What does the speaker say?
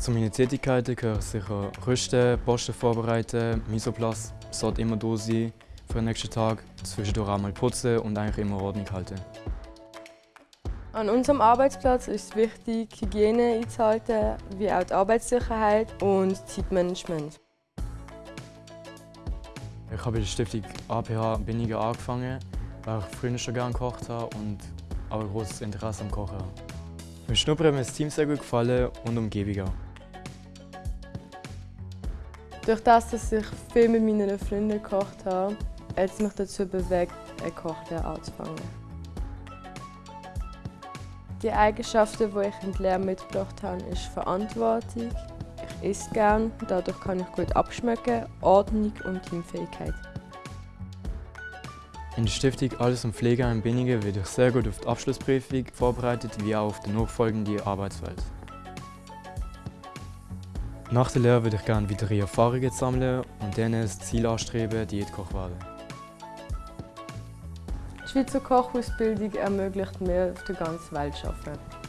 Zu meinen Tätigkeiten gehören sicher Rüsten, Posten vorbereiten, Misoplatz sollte immer da sein für den nächsten Tag, zwischendurch auch mal putzen und eigentlich immer Ordnung halten. An unserem Arbeitsplatz ist es wichtig, Hygiene einzuhalten, wie auch die Arbeitssicherheit und Zeitmanagement. Ich habe bei der Stiftung APH Binnigen angefangen, weil ich früher schon gerne gekocht habe und auch ein großes Interesse am Kochen habe. Beim Schnuppern hat mir das Team sehr gut gefallen und Umgebung auch. Durch das, dass ich viel mit meinen Freunden gekocht habe, hat es mich dazu bewegt, eine Kochlehre anzufangen. Die Eigenschaften, die ich in die Lehre mitgebracht habe, ist Verantwortung. Ich esse gerne, dadurch kann ich gut abschmecken, Ordnung und Teamfähigkeit. In der Stiftung Alles um Pflege in Binningen werde ich sehr gut auf die Abschlussprüfung vorbereitet, wie auch auf die nachfolgende Arbeitswelt. Nach der Lehre würde ich gerne weitere Erfahrungen sammeln und dann das Ziel anstreben, Diätkoch werden. Die Schweizer Kochausbildung ermöglicht mir, auf der ganzen Welt zu arbeiten.